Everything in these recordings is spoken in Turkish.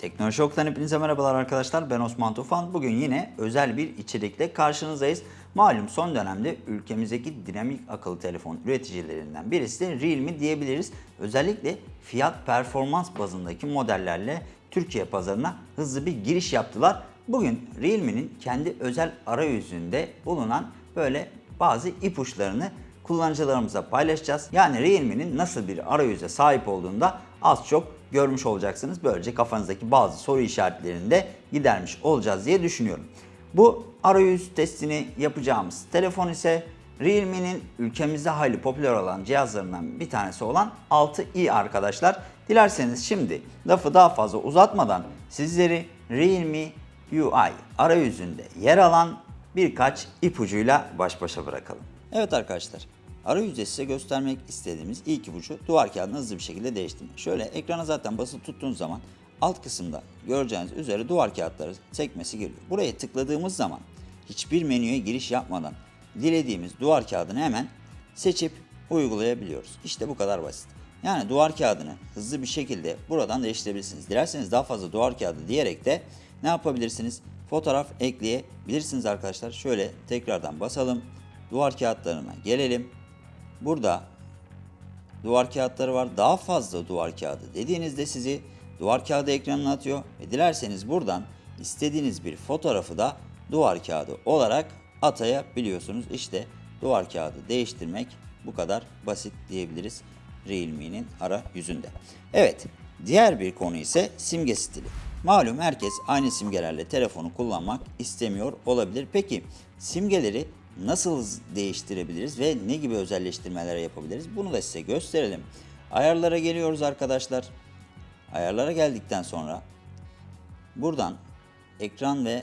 Teknoloji Ok'tan hepinize merhabalar arkadaşlar. Ben Osman Tufan. Bugün yine özel bir içerikle karşınızdayız. Malum son dönemde ülkemizdeki dinamik akıllı telefon üreticilerinden birisi de Realme diyebiliriz. Özellikle fiyat performans bazındaki modellerle Türkiye pazarına hızlı bir giriş yaptılar. Bugün Realme'nin kendi özel arayüzünde bulunan böyle bazı ipuçlarını kullanıcılarımıza paylaşacağız. Yani Realme'nin nasıl bir arayüze sahip olduğunu da az çok görmüş olacaksınız. Böylece kafanızdaki bazı soru işaretlerini de gidermiş olacağız diye düşünüyorum. Bu arayüz testini yapacağımız telefon ise Realme'nin ülkemizde hayli popüler olan cihazlarından bir tanesi olan 6i arkadaşlar. Dilerseniz şimdi lafı daha fazla uzatmadan sizleri Realme UI arayüzünde yer alan birkaç ipucuyla baş başa bırakalım. Evet arkadaşlar, arayüzde size göstermek istediğimiz ilk ipucu duvar kağıdını hızlı bir şekilde değiştirmek. Şöyle ekrana zaten basılı tuttuğunuz zaman alt kısımda göreceğiniz üzere duvar kağıtları sekmesi geliyor. Buraya tıkladığımız zaman hiçbir menüye giriş yapmadan dilediğimiz duvar kağıdını hemen seçip uygulayabiliyoruz. İşte bu kadar basit. Yani duvar kağıdını hızlı bir şekilde buradan değiştirebilirsiniz. Dilerseniz daha fazla duvar kağıdı diyerek de ne yapabilirsiniz? Fotoğraf ekleyebilirsiniz arkadaşlar. Şöyle tekrardan basalım. Duvar kağıtlarına gelelim. Burada duvar kağıtları var. Daha fazla duvar kağıdı dediğinizde sizi duvar kağıdı ekranına atıyor. Ve dilerseniz buradan istediğiniz bir fotoğrafı da duvar kağıdı olarak atayabiliyorsunuz. İşte duvar kağıdı değiştirmek bu kadar basit diyebiliriz Realme'nin arayüzünde. Evet, diğer bir konu ise simge stili. Malum herkes aynı simgelerle telefonu kullanmak istemiyor olabilir. Peki simgeleri nasıl değiştirebiliriz ve ne gibi özelleştirmeler yapabiliriz? Bunu da size gösterelim. Ayarlara geliyoruz arkadaşlar. Ayarlara geldikten sonra buradan ekran ve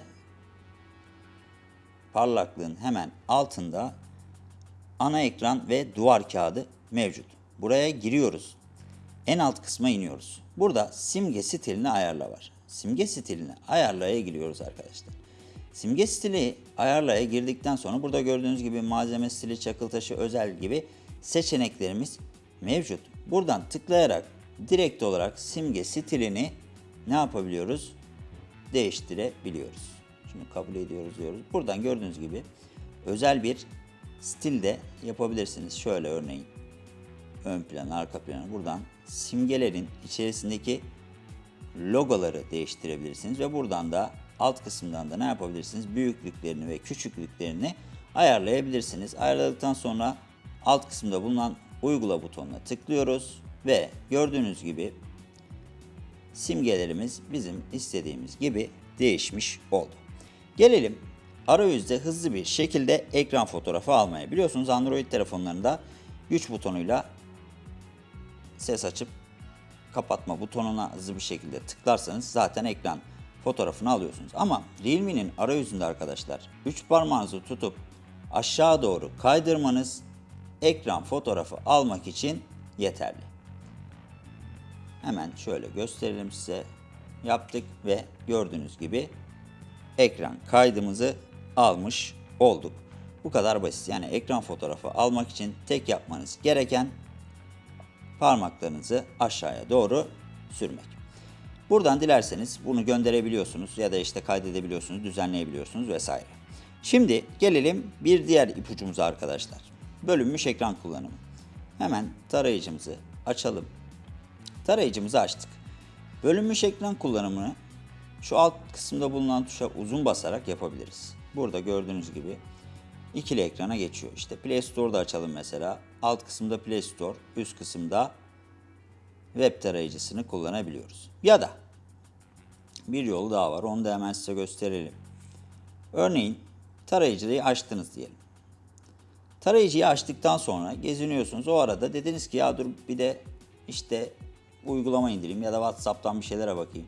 parlaklığın hemen altında ana ekran ve duvar kağıdı mevcut. Buraya giriyoruz. En alt kısma iniyoruz. Burada simge stilini ayarla var. Simge stilini ayarlaya giriyoruz arkadaşlar. Simge stili ayarlaya girdikten sonra burada gördüğünüz gibi malzeme stili, çakıl taşı, özel gibi seçeneklerimiz mevcut. Buradan tıklayarak direkt olarak simge stilini ne yapabiliyoruz? Değiştirebiliyoruz. Şunu kabul ediyoruz diyoruz. Buradan gördüğünüz gibi özel bir stilde yapabilirsiniz. Şöyle örneğin ön plan, arka plan buradan simgelerin içerisindeki logoları değiştirebilirsiniz ve buradan da alt kısımdan da ne yapabilirsiniz? Büyüklüklerini ve küçüklüklerini ayarlayabilirsiniz. Ayarladıktan sonra alt kısımda bulunan uygula butonuna tıklıyoruz ve gördüğünüz gibi simgelerimiz bizim istediğimiz gibi değişmiş oldu. Gelelim arayüzde hızlı bir şekilde ekran fotoğrafı almaya. Biliyorsunuz Android telefonlarında güç butonuyla ses açıp kapatma butonuna hızlı bir şekilde tıklarsanız zaten ekran fotoğrafını alıyorsunuz. Ama Realme'nin arayüzünde arkadaşlar 3 parmağınızı tutup aşağı doğru kaydırmanız ekran fotoğrafı almak için yeterli. Hemen şöyle gösterelim size. Yaptık ve gördüğünüz gibi ekran kaydımızı almış olduk. Bu kadar basit. Yani ekran fotoğrafı almak için tek yapmanız gereken parmaklarınızı aşağıya doğru sürmek. Buradan dilerseniz bunu gönderebiliyorsunuz ya da işte kaydedebiliyorsunuz, düzenleyebiliyorsunuz vesaire. Şimdi gelelim bir diğer ipucumuza arkadaşlar. Bölünmüş ekran kullanımı. Hemen tarayıcımızı açalım. Tarayıcımızı açtık. Bölünmüş ekran kullanımını şu alt kısımda bulunan tuşa uzun basarak yapabiliriz. Burada gördüğünüz gibi ikili ekrana geçiyor. İşte Play Store'da açalım mesela. Alt kısımda Play Store, üst kısımda web tarayıcısını kullanabiliyoruz. Ya da bir yolu daha var. Onu da hemen size gösterelim. Örneğin tarayıcıyı açtınız diyelim. Tarayıcıyı açtıktan sonra geziniyorsunuz. O arada dediniz ki ya dur bir de işte uygulama indireyim ya da WhatsApp'tan bir şeylere bakayım.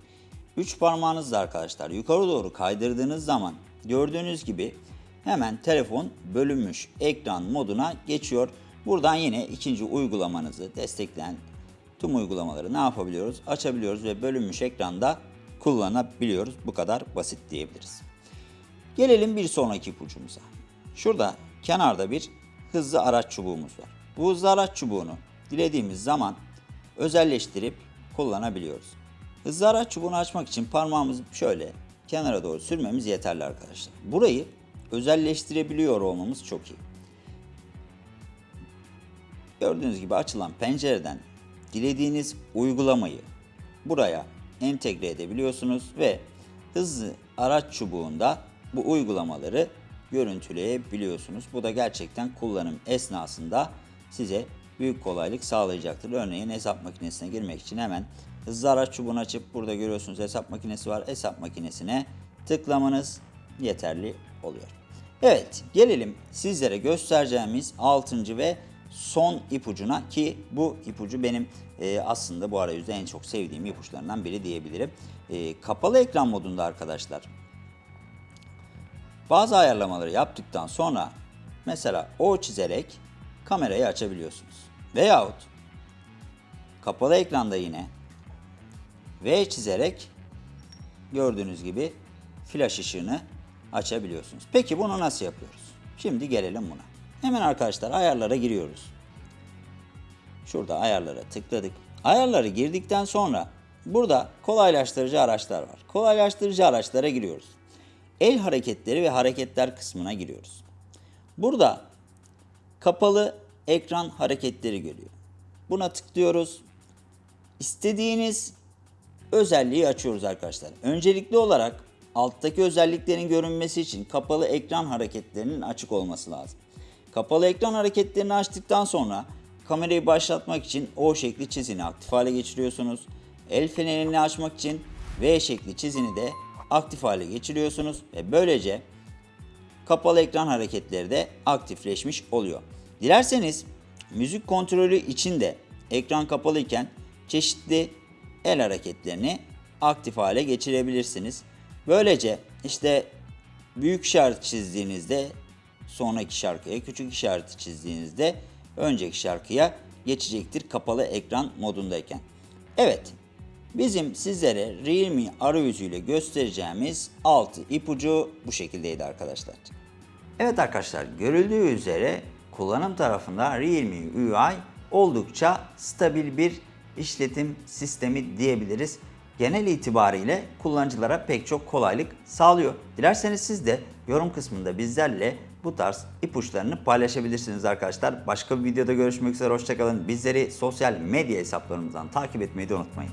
Üç parmağınızla arkadaşlar yukarı doğru kaydırdığınız zaman gördüğünüz gibi hemen telefon bölünmüş ekran moduna geçiyor. Buradan yine ikinci uygulamanızı destekleyen tüm uygulamaları ne yapabiliyoruz? Açabiliyoruz ve bölünmüş ekranda kullanabiliyoruz. Bu kadar basit diyebiliriz. Gelelim bir sonraki ipucumuza. Şurada kenarda bir hızlı araç çubuğumuz var. Bu hızlı araç çubuğunu dilediğimiz zaman özelleştirip kullanabiliyoruz. Hızlı araç çubuğunu açmak için parmağımızı şöyle kenara doğru sürmemiz yeterli arkadaşlar. Burayı özelleştirebiliyor olmamız çok iyi. Gördüğünüz gibi açılan pencereden dilediğiniz uygulamayı buraya entegre edebiliyorsunuz ve hızlı araç çubuğunda bu uygulamaları görüntüleyebiliyorsunuz. Bu da gerçekten kullanım esnasında size büyük kolaylık sağlayacaktır. Örneğin hesap makinesine girmek için hemen hızlı araç çubuğunu açıp burada görüyorsunuz hesap makinesi var. Hesap makinesine tıklamanız yeterli oluyor. Evet gelelim sizlere göstereceğimiz 6. ve son ipucuna ki bu ipucu benim e, aslında bu arayüzde en çok sevdiğim ipuçlarından biri diyebilirim. E, kapalı ekran modunda arkadaşlar bazı ayarlamaları yaptıktan sonra mesela O çizerek kamerayı açabiliyorsunuz. Veyahut kapalı ekranda yine V çizerek gördüğünüz gibi flash ışığını açabiliyorsunuz. Peki bunu nasıl yapıyoruz? Şimdi gelelim buna. Hemen arkadaşlar ayarlara giriyoruz. Şurada ayarlara tıkladık. Ayarları girdikten sonra burada kolaylaştırıcı araçlar var. Kolaylaştırıcı araçlara giriyoruz. El hareketleri ve hareketler kısmına giriyoruz. Burada kapalı ekran hareketleri geliyor. Buna tıklıyoruz. İstediğiniz özelliği açıyoruz arkadaşlar. Öncelikli olarak alttaki özelliklerin görünmesi için kapalı ekran hareketlerinin açık olması lazım. Kapalı ekran hareketlerini açtıktan sonra kamerayı başlatmak için O şekli çizini aktif hale geçiriyorsunuz. El fenerini açmak için V şekli çizini de aktif hale geçiriyorsunuz ve böylece kapalı ekran hareketleri de aktifleşmiş oluyor. Dilerseniz müzik kontrolü için de ekran kapalı iken çeşitli el hareketlerini aktif hale geçirebilirsiniz. Böylece işte büyük işaret çizdiğinizde sonraki şarkıya, küçük işareti çizdiğinizde önceki şarkıya geçecektir kapalı ekran modundayken. Evet, bizim sizlere Realme arayüzüyle göstereceğimiz 6 ipucu bu şekildeydi arkadaşlar. Evet arkadaşlar, görüldüğü üzere kullanım tarafında Realme UI oldukça stabil bir işletim sistemi diyebiliriz. Genel itibariyle kullanıcılara pek çok kolaylık sağlıyor. Dilerseniz siz de yorum kısmında bizlerle bu tarz ipuçlarını paylaşabilirsiniz arkadaşlar. Başka bir videoda görüşmek üzere hoşçakalın. Bizleri sosyal medya hesaplarımızdan takip etmeyi de unutmayın.